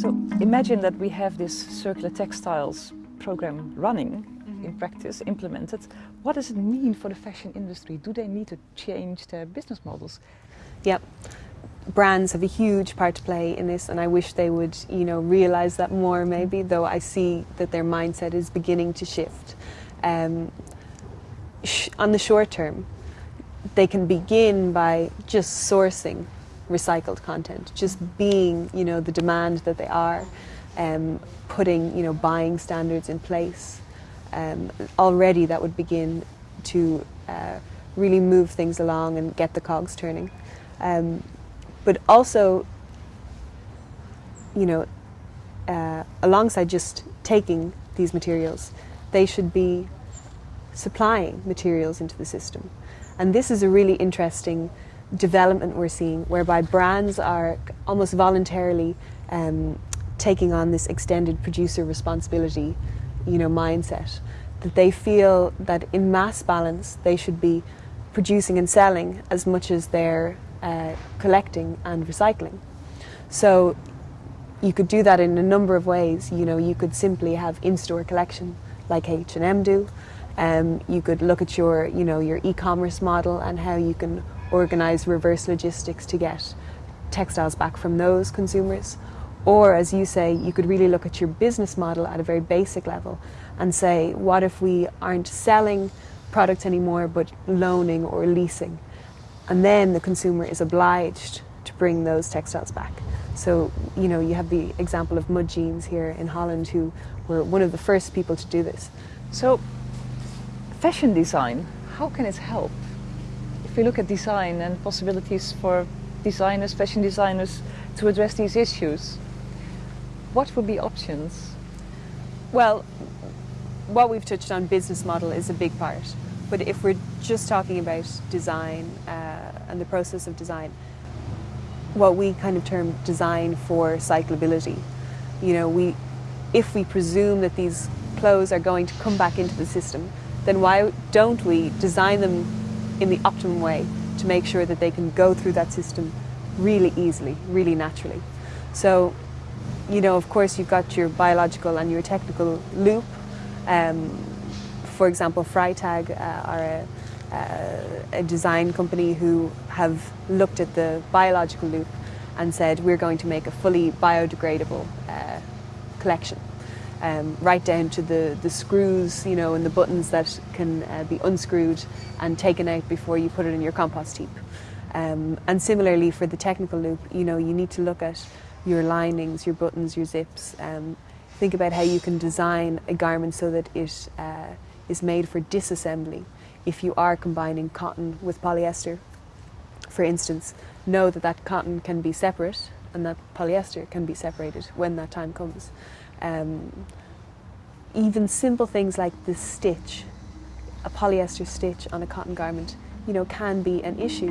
So imagine that we have this circular textiles program running mm -hmm. in practice, implemented. What does it mean for the fashion industry? Do they need to change their business models? Yep. Brands have a huge part to play in this and I wish they would, you know, realize that more maybe, though I see that their mindset is beginning to shift. Um, sh on the short term, they can begin by just sourcing recycled content, just being, you know, the demand that they are, um, putting, you know, buying standards in place. Um, already that would begin to uh, really move things along and get the cogs turning. Um, but also, you know, uh, alongside just taking these materials, they should be supplying materials into the system. And this is a really interesting development we're seeing whereby brands are almost voluntarily um, taking on this extended producer responsibility you know, mindset. That they feel that in mass balance they should be producing and selling as much as they're uh, collecting and recycling. So you could do that in a number of ways. You know, you could simply have in-store collection like H&M do. Um, you could look at your, you know, your e-commerce model and how you can organise reverse logistics to get textiles back from those consumers. Or, as you say, you could really look at your business model at a very basic level and say, what if we aren't selling products anymore but loaning or leasing? And then the consumer is obliged to bring those textiles back. So, you know, you have the example of Mud Jeans here in Holland who were one of the first people to do this. So, fashion design, how can it help? If we look at design and possibilities for designers, fashion designers, to address these issues, what would be options? Well, what we've touched on, business model, is a big part. But if we're just talking about design uh, and the process of design, what we kind of term design for cyclability, you know, we, if we presume that these clothes are going to come back into the system, then why don't we design them in the optimum way to make sure that they can go through that system really easily, really naturally. So, you know, of course you've got your biological and your technical loop. Um, for example, Freitag uh, are a, uh, a design company who have looked at the biological loop and said we're going to make a fully biodegradable uh, collection um, right down to the, the screws, you know, and the buttons that can uh, be unscrewed and taken out before you put it in your compost heap. Um, and similarly for the technical loop, you know, you need to look at your linings, your buttons, your zips. Um, think about how you can design a garment so that it uh, is made for disassembly. If you are combining cotton with polyester, for instance, know that that cotton can be separate and that polyester can be separated when that time comes. Um, even simple things like the stitch, a polyester stitch on a cotton garment, you know, can be an issue.